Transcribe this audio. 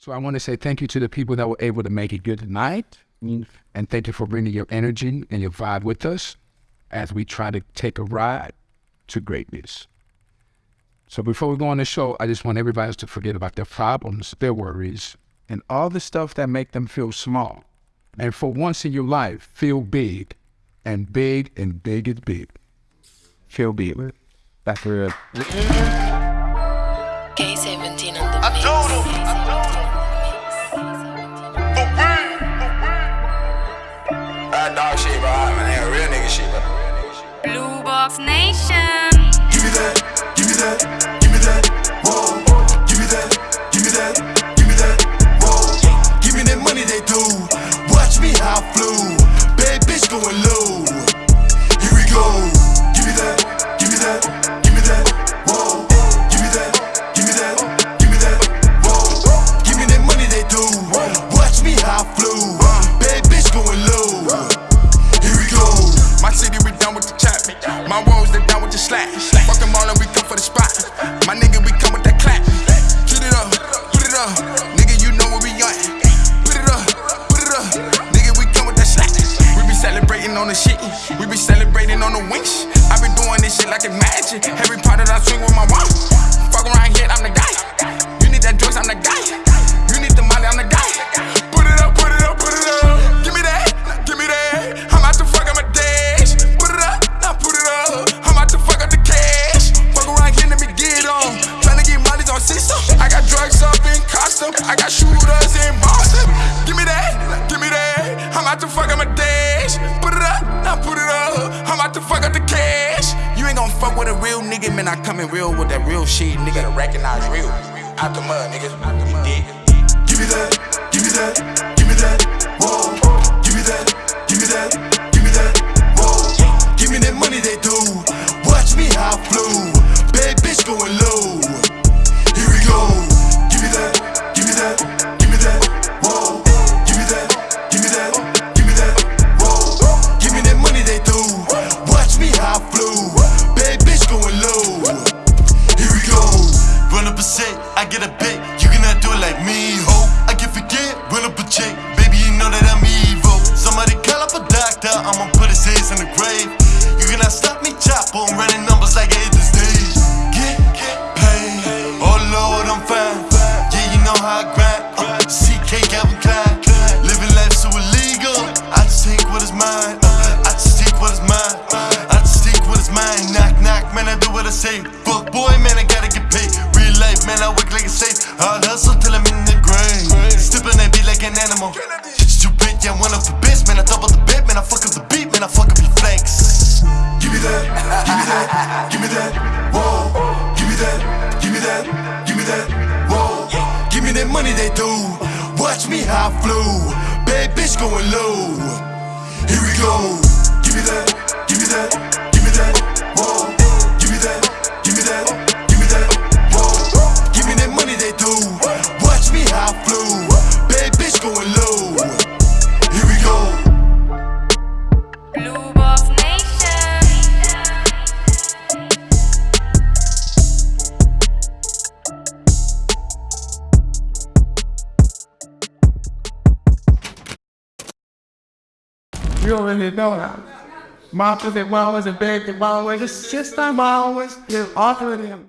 So I want to say thank you to the people that were able to make it good tonight. And thank you for bringing your energy and your vibe with us as we try to take a ride to greatness. So before we go on the show, I just want everybody to forget about their problems, their worries, and all the stuff that make them feel small. And for once in your life, feel big. And big and big is big. Feel big. That's real. K17 on the up. Nigga, you know where we at. Put it up, put it up. Nigga, we come with that slack. We be celebrating on the shit. We be celebrating on the winch. I been doing this shit like a magic. Every part that I swing with my watch. Fuck around here, I'm the guy. You need that Joyce, I'm the guy. I got shooters in Boston. Give me that, give me that. I'm out to fuck up my dash. Put it up, now put it up. I'm out to fuck up the cash. You ain't gon' fuck with a real nigga, man. I come in real with that real shit, nigga. To recognize real. Out the mud, nigga. Give me that, give me that, give me that, I get a bit. You cannot do it like me, ho. I can forget, run up a check. Baby, you know that I'm evil. Somebody call up a doctor, I'ma put his ass in the grave. Me that, whoa. Give me that money they do. Watch me how I flew. Bad bitch going low. Here we go. Give me that, give me that, You already know that. Mom said, well, was a big, well, was just, just, I'm always, you offer him.